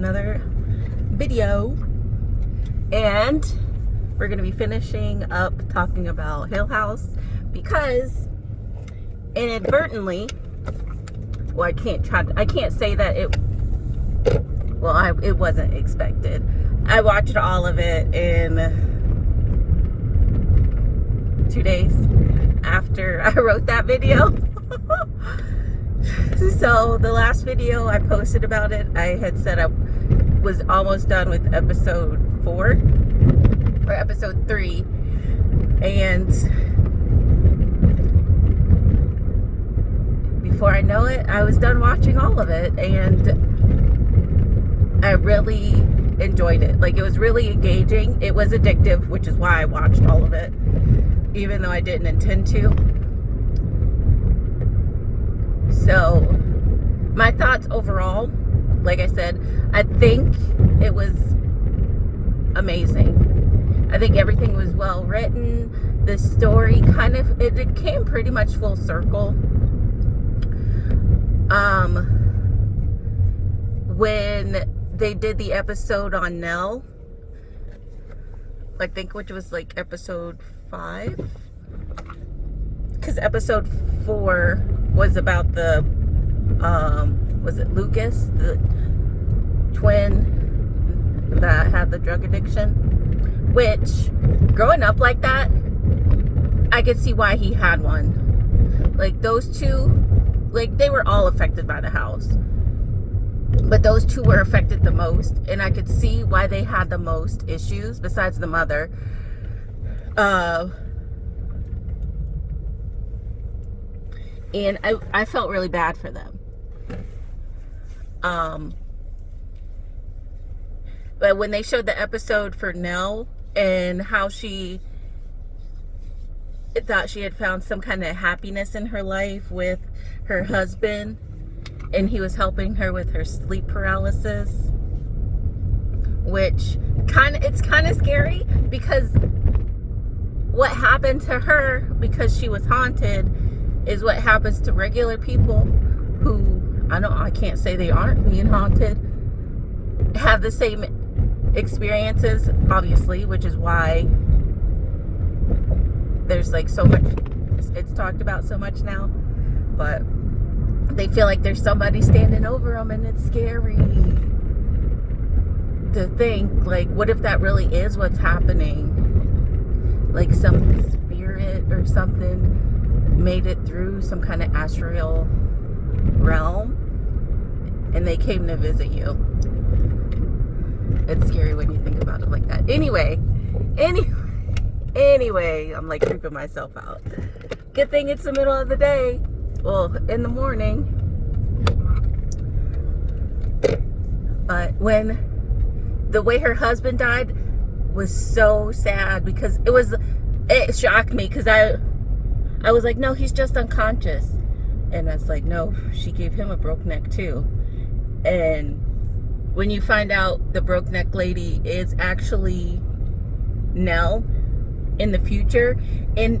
another video. And we're gonna be finishing up talking about Hill House because inadvertently well I can't try I can't say that it well I it wasn't expected. I watched all of it in two days after I wrote that video. So the last video I posted about it, I had set I was almost done with episode four or episode three. And before I know it, I was done watching all of it and I really enjoyed it. Like it was really engaging. It was addictive, which is why I watched all of it, even though I didn't intend to so my thoughts overall like i said i think it was amazing. I think everything was well written. The story kind of it, it came pretty much full circle. Um when they did the episode on nell i think which was like episode five? Because episode four was about the um was it Lucas the twin that had the drug addiction? Which growing up like that I could see why he had one. Like those two like they were all affected by the house. But those two were affected the most and I could see why they had the most issues besides the mother. Uh and I, I felt really bad for them um but when they showed the episode for Nell and how she thought she had found some kind of happiness in her life with her husband and he was helping her with her sleep paralysis which kind of it's kind of scary because what happened to her because she was haunted is what happens to regular people who I don't I can't say they aren't being haunted. Have the same experiences obviously which is why there's like so much it's talked about so much now but they feel like there's somebody standing over them and it's scary to think like what if that really is what's happening? Like some spirit or something made it through some kind of astral realm and they came to visit you. It's scary when you think about it like that. Anyway, any, anyway, I'm like creeping myself out. Good thing it's the middle of the day. Well, in the morning. But when the way her husband died was so sad because it was, it shocked me because I, I was like, no, he's just unconscious. And I was like, no, she gave him a broke neck too. And when you find out the broke neck lady is actually Nell in the future, and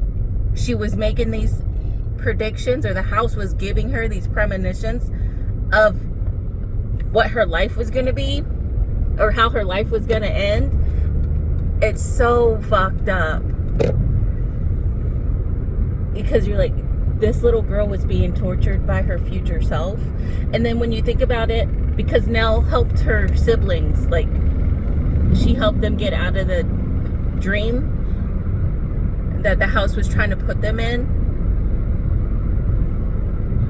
she was making these predictions, or the house was giving her these premonitions of what her life was going to be, or how her life was going to end. It's so fucked up because you're like this little girl was being tortured by her future self. And then when you think about it because Nell helped her siblings like she helped them get out of the dream that the house was trying to put them in.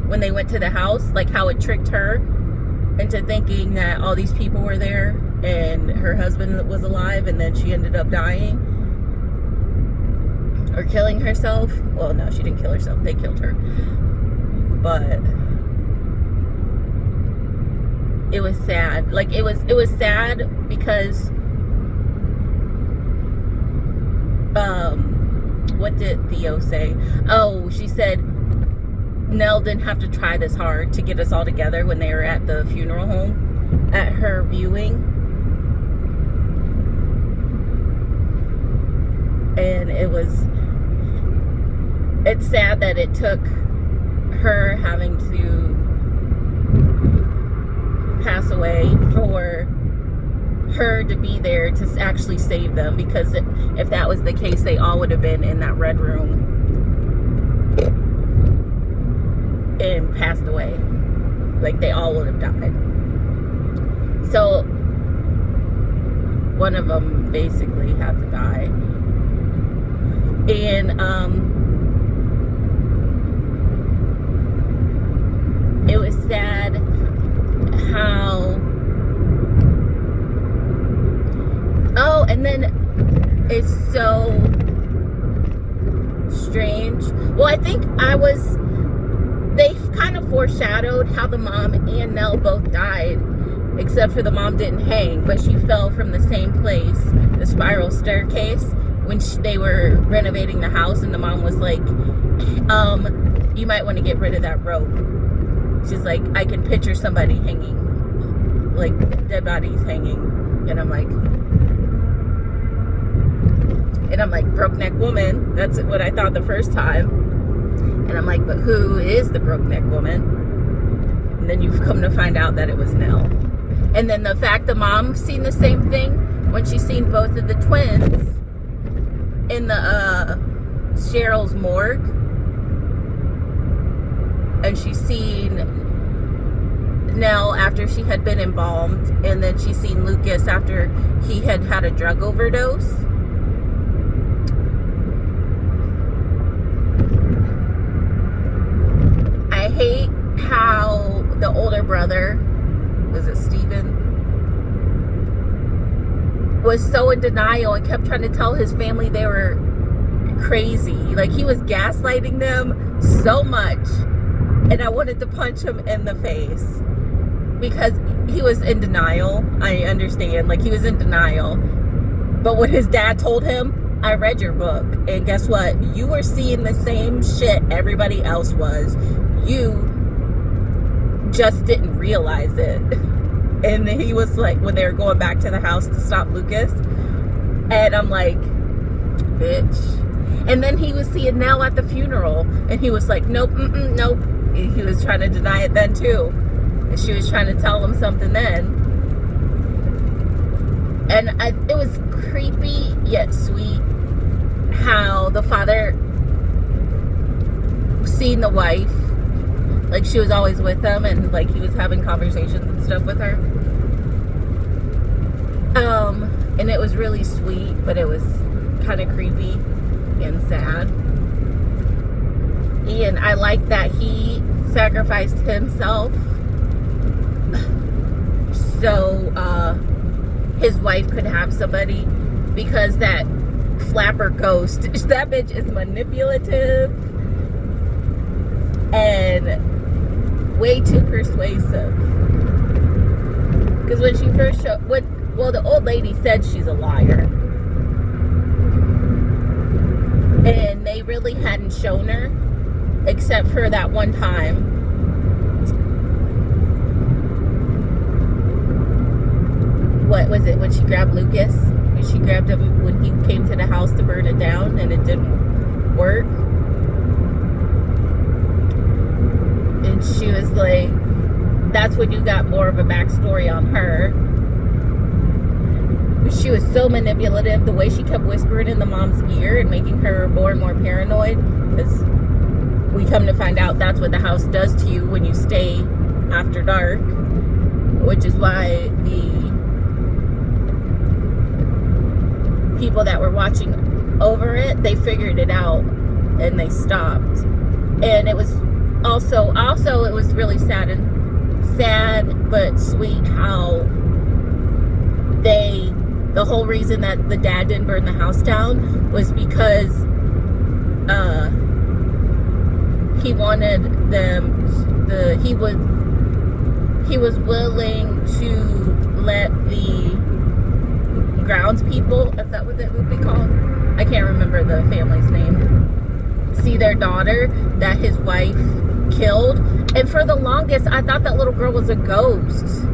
When they went to the house like how it tricked her into thinking that all these people were there and her husband was alive and then she ended up dying or killing herself. Well, no, she didn't kill herself. They killed her. But it was sad. Like it was it was sad because um what did Theo say? Oh, she said Nell didn't have to try this hard to get us all together when they were at the funeral home at her viewing. And it was it's sad that it took her having to pass away for her to be there to actually save them because if that was the case they all would have been in that red room and passed away. Like they all would have died. So one of them basically had to die. And um it was sad how oh and then it's so strange. Well i think i was they kind of foreshadowed how the mom and nell both died except for the mom didn't hang but she fell from the same place the spiral staircase when she, they were renovating the house and the mom was like um you might want to get rid of that rope she's like i can picture somebody hanging like dead bodies hanging. And i'm like and i'm like broke neck woman. That's what i thought the first time. And i'm like but who is the broke neck woman? And then you've come to find out that it was nell. And then the fact the mom seen the same thing when she seen both of the twins in the uh cheryl's morgue and she seen Nell after she had been embalmed and then she seen Lucas after he had had a drug overdose. I hate how the older brother was it Steven? Was so in denial and kept trying to tell his family they were crazy. Like he was gaslighting them so much and I wanted to punch him in the face because he was in denial. I understand, like he was in denial. But when his dad told him, I read your book, and guess what? You were seeing the same shit everybody else was. You just didn't realize it. And he was like, when they were going back to the house to stop Lucas, and I'm like, bitch. And then he was seeing Nell at the funeral, and he was like, nope, mm -mm, nope he was trying to deny it then too. She was trying to tell him something then. And I, it was creepy yet sweet how the father seen the wife like she was always with him and like he was having conversations and stuff with her um and it was really sweet but it was kind of creepy and sad and I like that he sacrificed himself so uh, his wife could have somebody because that flapper ghost, that bitch is manipulative and way too persuasive. Because when she first showed, what, well, the old lady said she's a liar. And they really hadn't shown her except for that one time. What was it when she grabbed Lucas? She grabbed him when he came to the house to burn it down and it didn't work. And she was like, that's when you got more of a backstory on her. She was so manipulative, the way she kept whispering in the mom's ear and making her more and more paranoid. Because we come to find out that's what the house does to you when you stay after dark which is why the people that were watching over it they figured it out and they stopped. And it was also also it was really sad and sad but sweet how they the whole reason that the dad didn't burn the house down was because uh he wanted them the he was he was willing to let the grounds people is that what that would be called i can't remember the family's name see their daughter that his wife killed. And for the longest i thought that little girl was a ghost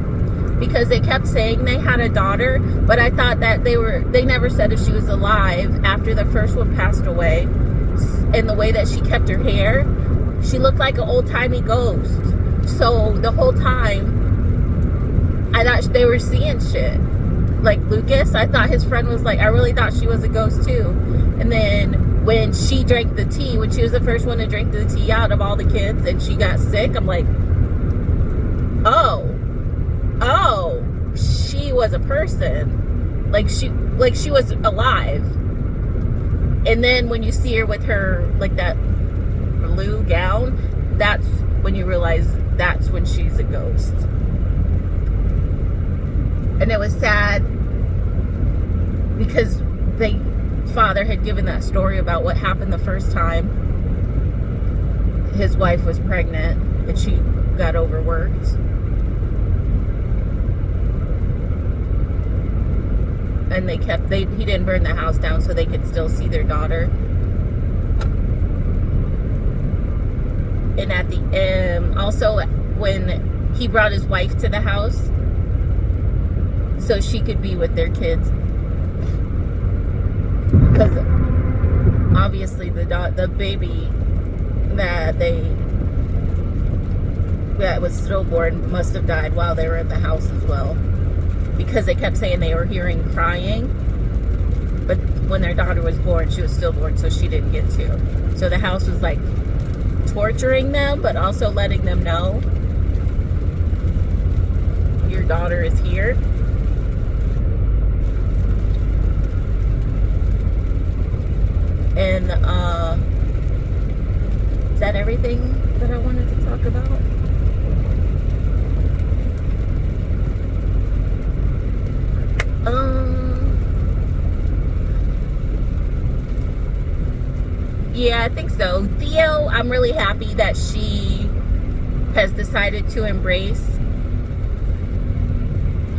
because they kept saying they had a daughter but i thought that they were they never said if she was alive after the first one passed away. And the way that she kept her hair she looked like an old-timey ghost. So the whole time, I thought they were seeing shit. Like Lucas, I thought his friend was like, I really thought she was a ghost too. And then when she drank the tea, when she was the first one to drink the tea out of all the kids and she got sick, I'm like, oh, oh, she was a person. Like she, like she was alive. And then when you see her with her, like that blue gown, that's when you realize that's when she's a ghost. And it was sad because they father had given that story about what happened the first time his wife was pregnant and she got overworked. And they kept they he didn't burn the house down so they could still see their daughter. And at the um, also when he brought his wife to the house so she could be with their kids. Because obviously the the baby that they that was stillborn must have died while they were at the house as well. Because they kept saying they were hearing crying but when their daughter was born she was stillborn so she didn't get to. So the house was like torturing them but also letting them know your daughter is here And uh, is that everything that I wanted to talk about? Um, yeah, I think so. Theo, I'm really happy that she has decided to embrace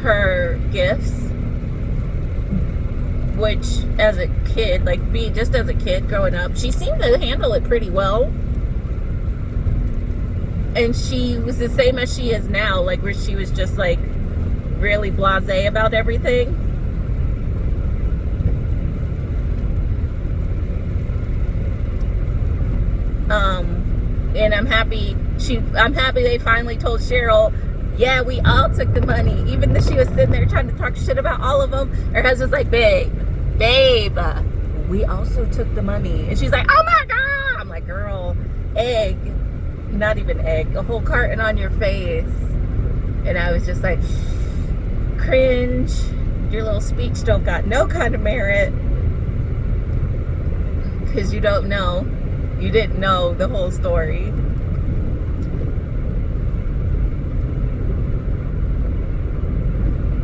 her gifts which as a kid, like be just as a kid growing up, she seemed to handle it pretty well. And she was the same as she is now, like where she was just like really blasé about everything. Um, and I'm happy she I'm happy they finally told Cheryl yeah, we all took the money. Even though she was sitting there trying to talk shit about all of them, her husband's like, babe, babe, we also took the money. And she's like, oh my God. I'm like, girl, egg, not even egg, a whole carton on your face. And I was just like, cringe. Your little speech don't got no kind of merit. Because you don't know. You didn't know the whole story.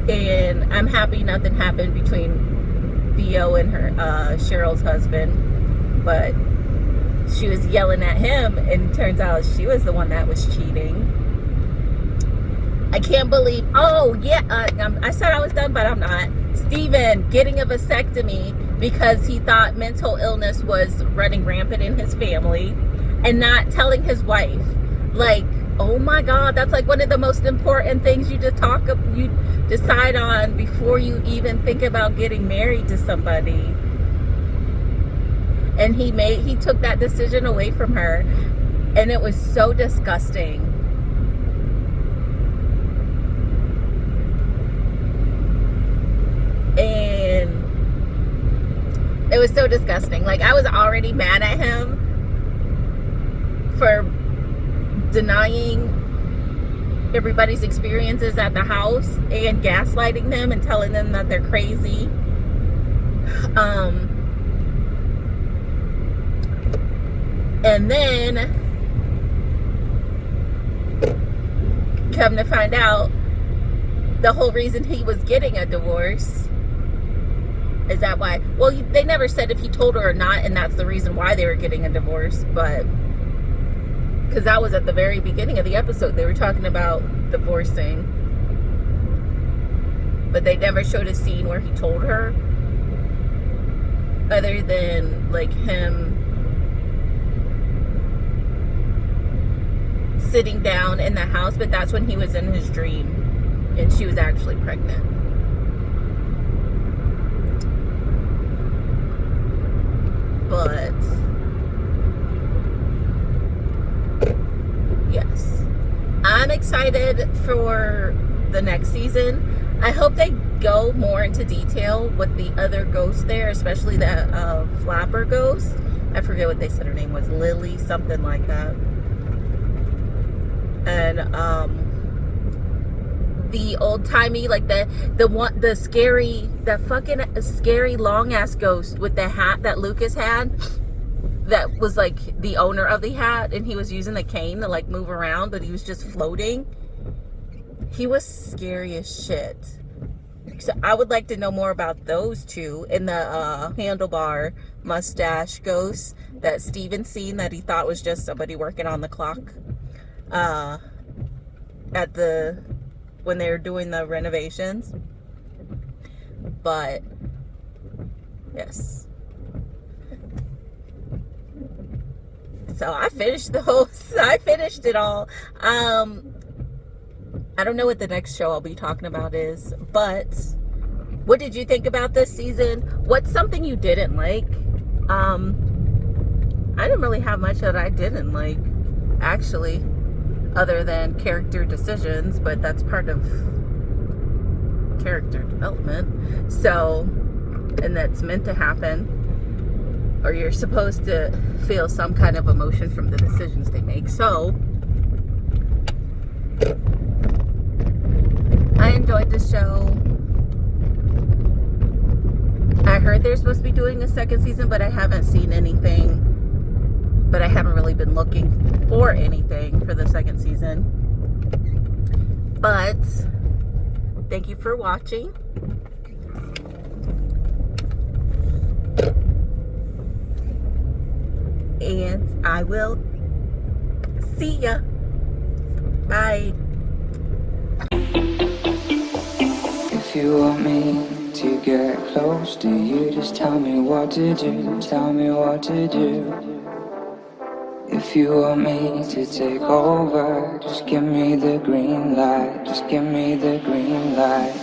And I'm happy nothing happened between Theo and her uh, Cheryl's husband, but she was yelling at him, and turns out she was the one that was cheating. I can't believe. Oh yeah, uh, I said I was done, but I'm not. Steven getting a vasectomy because he thought mental illness was running rampant in his family, and not telling his wife. Like, oh my God, that's like one of the most important things you just talk. You decide on before you even think about getting married to somebody and he made he took that decision away from her and it was so disgusting and it was so disgusting like i was already mad at him for denying everybody's experiences at the house and gaslighting them and telling them that they're crazy. Um, and then come to find out the whole reason he was getting a divorce is that why well they never said if he told her or not and that's the reason why they were getting a divorce but because that was at the very beginning of the episode. They were talking about divorcing. But they never showed a scene where he told her. Other than, like, him sitting down in the house. But that's when he was in his dream. And she was actually pregnant. But yes. I'm excited for the next season. I hope they go more into detail with the other ghosts there, especially that uh, flapper ghost. I forget what they said her name was, Lily, something like that. And um, the old timey, like the the one, the scary, the fucking scary long ass ghost with the hat that Lucas had that was like the owner of the hat and he was using the cane to like move around but he was just floating. He was scary as shit. So i would like to know more about those two and the uh, handlebar mustache ghost that steven seen that he thought was just somebody working on the clock uh, at the when they were doing the renovations. But yes. So I finished the whole I finished it all. Um I don't know what the next show I'll be talking about is but what did you think about this season? What's something you didn't like? Um I didn't really have much that I didn't like actually other than character decisions but that's part of character development so and that's meant to happen or you're supposed to feel some kind of emotion from the decisions they make. So, I enjoyed the show. I heard they're supposed to be doing a second season, but I haven't seen anything. But I haven't really been looking for anything for the second season. But, thank you for watching. and I will see ya. Bye. If you want me to get close to you, just tell me what to do, tell me what to do. If you want me to take over, just give me the green light, just give me the green light.